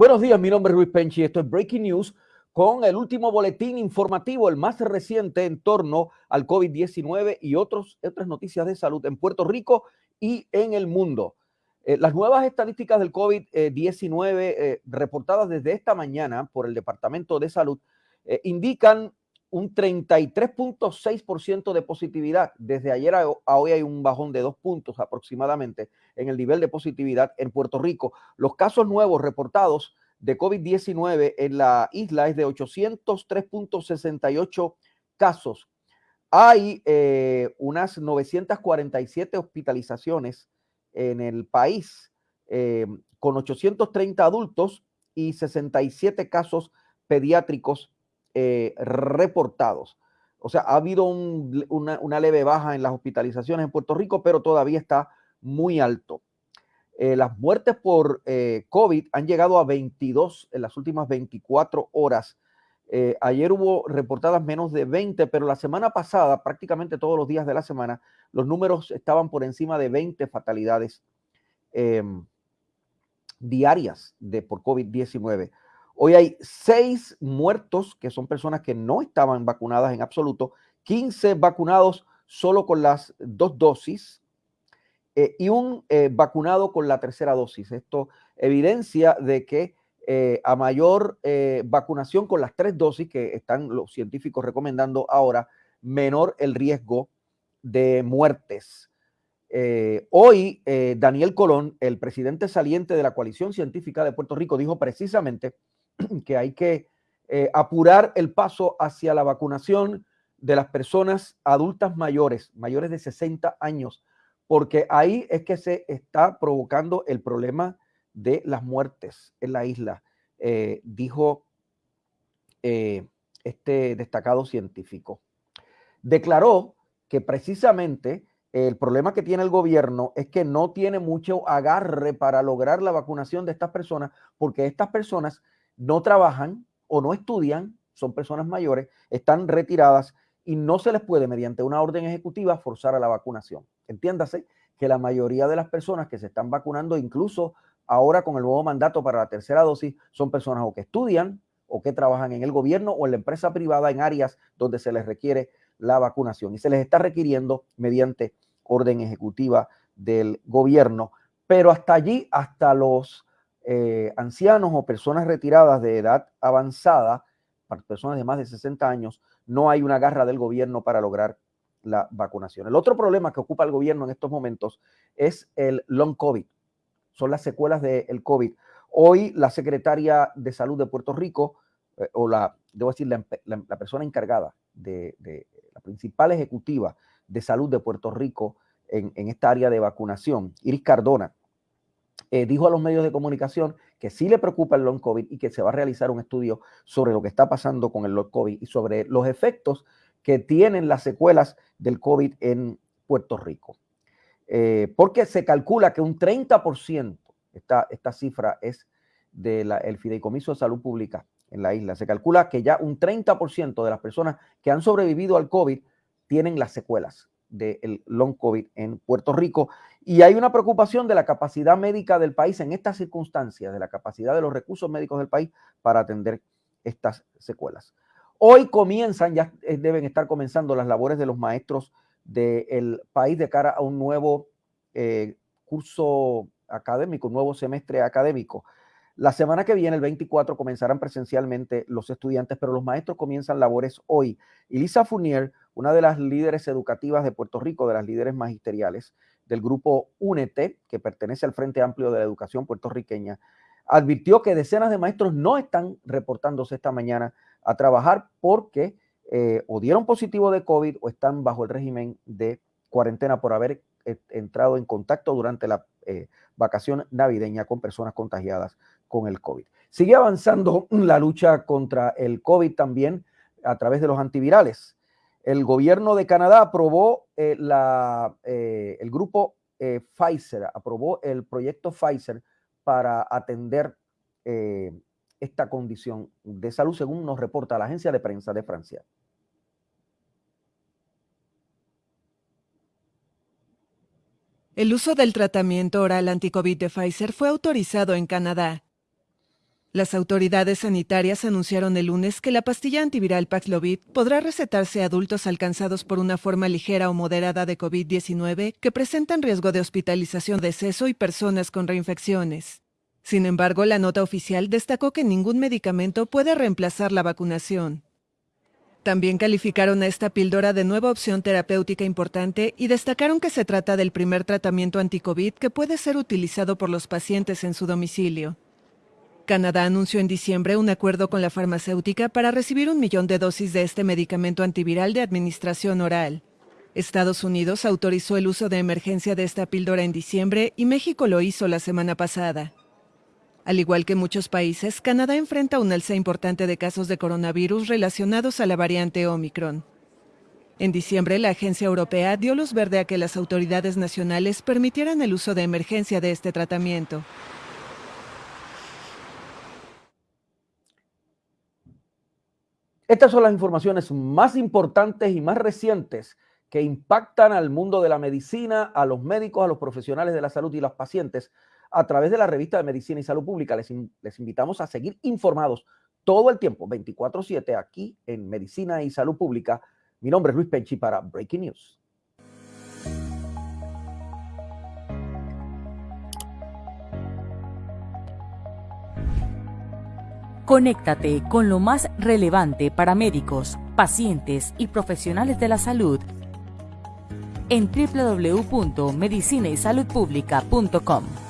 Buenos días, mi nombre es Luis Penchi. Esto es Breaking News con el último boletín informativo, el más reciente en torno al COVID-19 y otros, otras noticias de salud en Puerto Rico y en el mundo. Eh, las nuevas estadísticas del COVID-19 eh, reportadas desde esta mañana por el Departamento de Salud eh, indican un 33.6% de positividad. Desde ayer a, hoy hay un bajón de dos puntos aproximadamente en el nivel de positividad en Puerto Rico. Los casos nuevos reportados de COVID-19 en la isla es de 803.68 casos. Hay eh, unas 947 hospitalizaciones en el país, eh, con 830 adultos y 67 casos pediátricos eh, reportados. O sea, ha habido una, leve baja en las hospitalizaciones en Puerto Rico, pero todavía está muy alto. Eh, las muertes por eh, COVID han llegado a 22 en las últimas 24 horas. ayer hubo reportadas menos de 20, pero la semana pasada, prácticamente todos los días de la semana, los números estaban por encima de 20 fatalidades em, diarias de, por COVID-19. Hoy hay seis muertos, que son personas que no estaban vacunadas en absoluto, 15 vacunados solo con las dos dosis eh, y un eh, vacunado con la tercera dosis. Esto evidencia de que eh, a mayor vacunación con las tres dosis que están los científicos recomendando ahora, menor el riesgo de muertes. hoy, Daniel Colón, el presidente saliente de la coalición científica de Puerto Rico, dijo precisamente que hay que apurar el paso hacia la vacunación de las personas adultas mayores, mayores de 60 años, porque ahí es que se está provocando el problema de las muertes en la isla, eh, dijo eh, este destacado científico. Declaró que precisamente el problema que tiene el gobierno es que no tiene mucho agarre para lograr la vacunación de estas personas, porque estas personas no trabajan o no estudian, son personas mayores, están retiradas y no se les puede, mediante una orden ejecutiva, forzar a la vacunación. Entiéndase que la mayoría de las personas que se están vacunando, incluso ahora con el nuevo mandato para la tercera dosis, son personas o que estudian o que trabajan en el gobierno o en la empresa privada en áreas donde se les requiere la vacunación y se les está requiriendo mediante orden ejecutiva del gobierno. Pero hasta allí, hasta los eh, ancianos o personas retiradas de edad avanzada, personas de más de 60 años, no hay una garra del gobierno para lograr la vacunación. El otro problema que ocupa el gobierno en estos momentos es el long COVID, son las secuelas del COVID. Hoy la secretaria de salud de Puerto Rico, eh, o la, debo decir, la, persona encargada de, la principal ejecutiva de salud de Puerto Rico en, en esta área de vacunación, Iris Cardona, eh, dijo a los medios de comunicación que sí le preocupa el long COVID y que se va a realizar un estudio sobre lo que está pasando con el long COVID y sobre los efectos que tienen las secuelas del COVID en Puerto Rico. Eh, porque se calcula que un 30%, esta, esta cifra es del Fideicomiso de Salud Pública en la isla, se calcula que ya un 30% de las personas que han sobrevivido al COVID tienen las secuelas del long COVID en Puerto Rico. Y hay una preocupación de la capacidad médica del país en estas circunstancias, de la capacidad de los recursos médicos del país para atender estas secuelas. Hoy comienzan, ya eh, deben estar comenzando las labores de los maestros del país de cara a un nuevo eh, curso académico, un nuevo semestre académico. La semana que viene, el 24, comenzarán presencialmente los estudiantes, pero los maestros comienzan labores hoy. Y Lisa Fournier, una de las líderes educativas de Puerto Rico, de las líderes magisteriales del grupo UNETE, que pertenece al Frente Amplio de la Educación puertorriqueña, advirtió que decenas de maestros no están reportándose esta mañana a trabajar porque eh, o dieron positivo de COVID o están bajo el régimen de cuarentena por haber eh, entrado en contacto durante la eh, vacación navideña con personas contagiadas con el COVID. Sigue avanzando la lucha contra el COVID también a través de los antivirales. El gobierno de Canadá aprobó eh, la, eh, el grupo eh, Pfizer, aprobó el proyecto Pfizer para atender esta condición de salud, según nos reporta la agencia de prensa de Francia. El uso del tratamiento oral anticovid de Pfizer fue autorizado en Canadá. Las autoridades sanitarias anunciaron el lunes que la pastilla antiviral Paxlovid podrá recetarse a adultos alcanzados por una forma ligera o moderada de COVID-19 que presentan riesgo de hospitalización, deceso y personas con reinfecciones. Sin embargo, la nota oficial destacó que ningún medicamento puede reemplazar la vacunación. También calificaron a esta píldora de nueva opción terapéutica importante y destacaron que se trata del primer tratamiento anticovid que puede ser utilizado por los pacientes en su domicilio. Canadá anunció en diciembre un acuerdo con la farmacéutica para recibir un millón de dosis de este medicamento antiviral de administración oral. Estados Unidos autorizó el uso de emergencia de esta píldora en diciembre y México lo hizo la semana pasada. Al igual que muchos países, Canadá enfrenta un alza importante de casos de coronavirus relacionados a la variante Omicron. En diciembre, la Agencia Europea dio luz verde a que las autoridades nacionales permitieran el uso de emergencia de este tratamiento. Estas son las informaciones más importantes y más recientes que impactan al mundo de la medicina, a los médicos, a los profesionales de la salud y los pacientes a través de la revista de Medicina y Salud Pública. Les, les invitamos a seguir informados todo el tiempo, 24/7, aquí en Medicina y Salud Pública. Mi nombre es Luis Penchi para Breaking News. Conéctate con lo más relevante para médicos, pacientes y profesionales de la salud en www.medicinaysaludpublica.com.